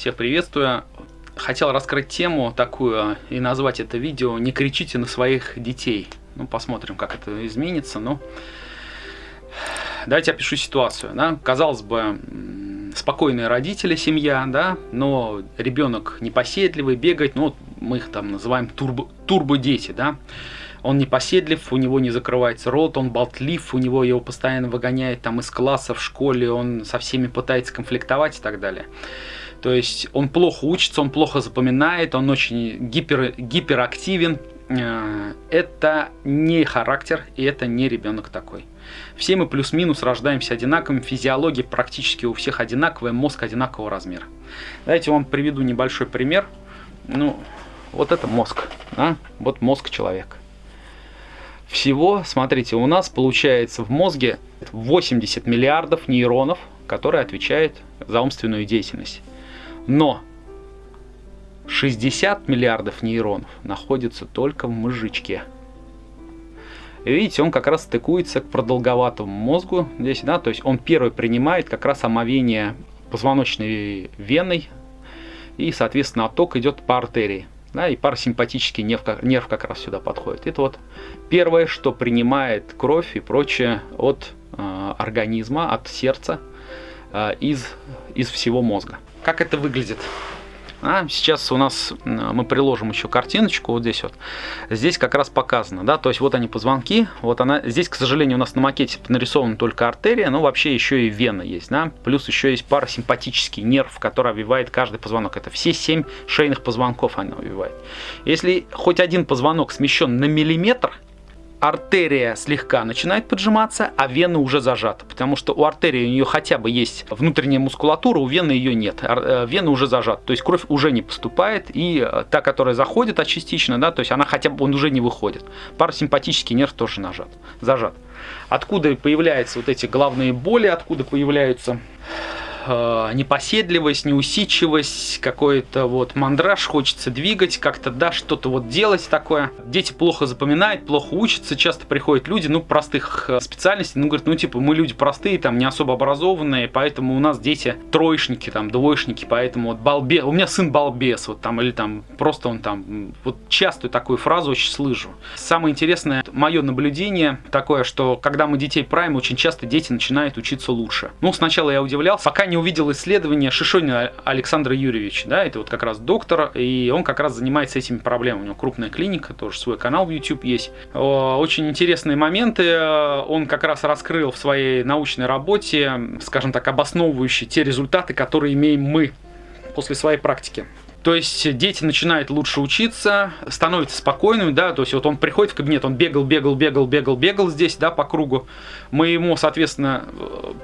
всех приветствую. Хотел раскрыть тему такую и назвать это видео «Не кричите на своих детей». Ну, посмотрим, как это изменится. Но давайте опишу ситуацию. Да? Казалось бы, спокойные родители, семья, да, но ребенок непоседливый, бегает, ну, мы их там называем турбо, турбо-дети, да. Он непоседлив, у него не закрывается рот, он болтлив, у него его постоянно выгоняет там из класса в школе, он со всеми пытается конфликтовать и так далее. То есть он плохо учится, он плохо запоминает, он очень гипер, гиперактивен. Э, это не характер, и это не ребенок такой. Все мы плюс-минус рождаемся одинаковыми, физиология практически у всех одинаковая, мозг одинакового размера. Давайте вам приведу небольшой пример. Ну, вот это мозг, да? вот мозг человека. Всего, смотрите, у нас получается в мозге 80 миллиардов нейронов, которые отвечают за умственную деятельность. Но 60 миллиардов нейронов находятся только в мозжечке. Видите, он как раз стыкуется к продолговатому мозгу здесь, да, то есть он первый принимает как раз омовение позвоночной веной, и, соответственно, отток идет по артерии. Да, и парасимпатический нерв, нерв как раз сюда подходит. Это вот первое, что принимает кровь и прочее от э, организма, от сердца, из, из всего мозга. Как это выглядит? А, сейчас у нас мы приложим еще картиночку вот здесь вот. Здесь как раз показано, да, то есть вот они позвонки, вот она, здесь, к сожалению, у нас на макете нарисована только артерия, но вообще еще и вена есть, да, плюс еще есть парасимпатический нерв, который обвивает каждый позвонок. Это все семь шейных позвонков она обвивает. Если хоть один позвонок смещен на миллиметр, артерия слегка начинает поджиматься, а вена уже зажата. Потому что у артерии у нее хотя бы есть внутренняя мускулатура, у вены ее нет. Э, вена уже зажата. То есть кровь уже не поступает, и э, та, которая заходит, а частично, да, то есть она хотя бы он уже не выходит. Парасимпатический нерв тоже нажат, зажат. Откуда появляются вот эти головные боли, откуда появляются э, непоседливость, неусидчивость, какой-то вот мандраж, хочется двигать, как-то, да, что-то вот делать такое. Дети плохо запоминают, плохо учатся, часто приходят люди, ну, простых э, специальностей, ну, говорят, ну, типа, мы люди простые, там, не особо образованные, поэтому у нас дети троечники, там, двоечники, поэтому вот балбес, у меня сын балбес, вот там, или там, просто он там, вот частую такую фразу очень слышу. Самое интересное, мое наблюдение такое, что когда мы детей правим, очень часто дети начинают учиться лучше. Ну, сначала я удивлялся, пока не увидел исследование Шишонина Александра Юрьевича, да, это вот как раз доктор, и он как раз занимается этими проблемами. У него крупная клиника, тоже свой канал в YouTube есть. Очень интересные моменты он как раз раскрыл в своей научной работе, скажем так, обосновывающие те результаты, которые имеем мы после своей практики. То есть дети начинают лучше учиться, становятся спокойными, да, то есть вот он приходит в кабинет, он бегал, бегал, бегал, бегал, бегал здесь, да, по кругу. Мы ему, соответственно,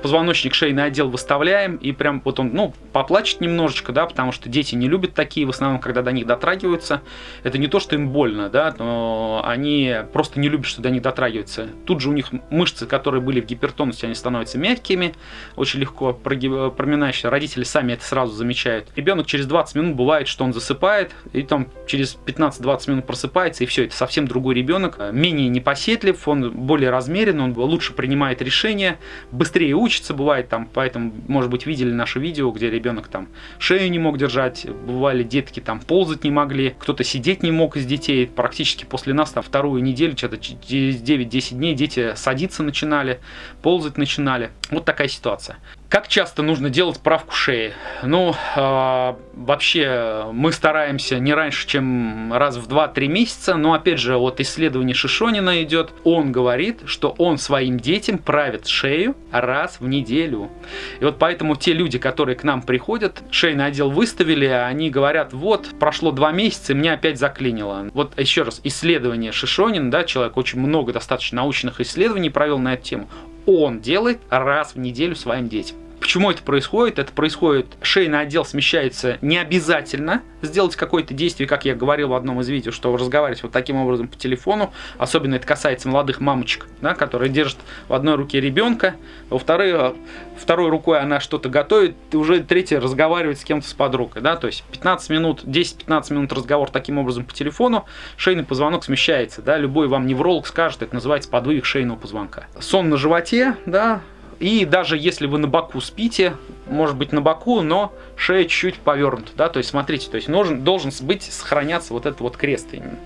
позвоночник шейный отдел выставляем, и прям вот он, ну, поплачет немножечко, да, потому что дети не любят такие, в основном, когда до них дотрагиваются. Это не то, что им больно, да, но они просто не любят, что до них дотрагиваются. Тут же у них мышцы, которые были в гипертонусе, они становятся мягкими, очень легко проминающие. Родители сами это сразу замечают. Ребенок через 20 минут бывает бывает, что он засыпает, и там через 15-20 минут просыпается, и все, это совсем другой ребенок, менее непоседлив, он более размерен, он лучше принимает решения, быстрее учится, бывает там, поэтому, может быть, видели наше видео, где ребенок там шею не мог держать, бывали детки там ползать не могли, кто-то сидеть не мог из детей, практически после нас там вторую неделю, что-то через 9-10 дней дети садиться начинали, ползать начинали. Вот такая ситуация. Как часто нужно делать правку шеи? Ну, э, вообще мы стараемся не раньше, чем раз в 2-3 месяца, но опять же, вот исследование Шишонина идет, он говорит, что он своим детям правит шею раз в неделю. И вот поэтому те люди, которые к нам приходят, шейный отдел выставили, они говорят, вот, прошло 2 месяца, и меня опять заклинило. Вот еще раз, исследование Шишонина, да, человек очень много достаточно научных исследований провел на эту тему он делает раз в неделю своим детям. Почему это происходит? Это происходит, шейный отдел смещается не обязательно сделать какое-то действие, как я говорил в одном из видео, что разговаривать вот таким образом по телефону, особенно это касается молодых мамочек, да, которые держат в одной руке ребенка, во второй, второй рукой она что-то готовит, и уже третья разговаривает с кем-то с подругой, да, то есть 15 минут, 10-15 минут разговор таким образом по телефону, шейный позвонок смещается, да, любой вам невролог скажет, это называется подвиг шейного позвонка. Сон на животе, да, и даже если вы на боку спите, может быть на боку, но шея чуть-чуть повернута, да, то есть смотрите, то есть должен, должен быть сохраняться вот этот вот крест именно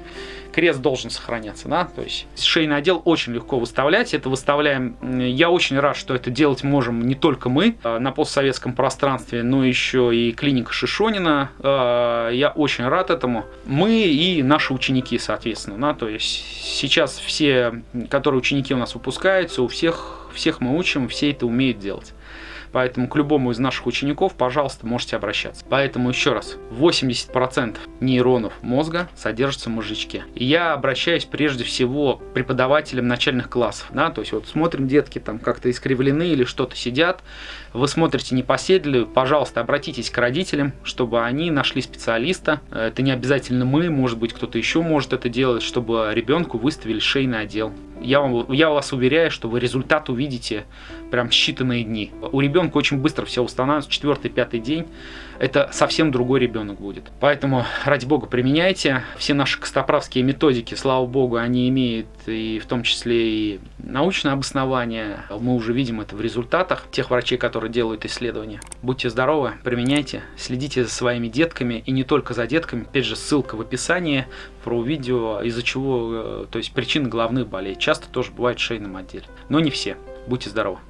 крест должен сохраняться, да, то есть шейный отдел очень легко выставлять, это выставляем, я очень рад, что это делать можем не только мы а, на постсоветском пространстве, но еще и клиника Шишонина, а, я очень рад этому, мы и наши ученики, соответственно, да, то есть сейчас все, которые ученики у нас выпускаются, у всех, всех мы учим, все это умеют делать. Поэтому к любому из наших учеников, пожалуйста, можете обращаться. Поэтому еще раз, 80% нейронов мозга содержатся в мозжечке. И я обращаюсь прежде всего к преподавателям начальных классов. Да? То есть вот смотрим, детки там как-то искривлены или что-то сидят, вы смотрите непоседливо, пожалуйста, обратитесь к родителям, чтобы они нашли специалиста. Это не обязательно мы, может быть, кто-то еще может это делать, чтобы ребенку выставили шейный отдел. Я, вам, я вас уверяю, что вы результат увидите прям считанные дни. У ребенка очень быстро все устанавливается, четвертый, пятый день. Это совсем другой ребенок будет. Поэтому, ради бога, применяйте. Все наши костоправские методики, слава богу, они имеют и в том числе и научное обоснование. Мы уже видим это в результатах тех врачей, которые делают исследования. Будьте здоровы, применяйте, следите за своими детками и не только за детками. Опять же, ссылка в описании про видео, из-за чего, э, то есть причины головных болей. Часто тоже бывает в шейном отделе, но не все. Будьте здоровы!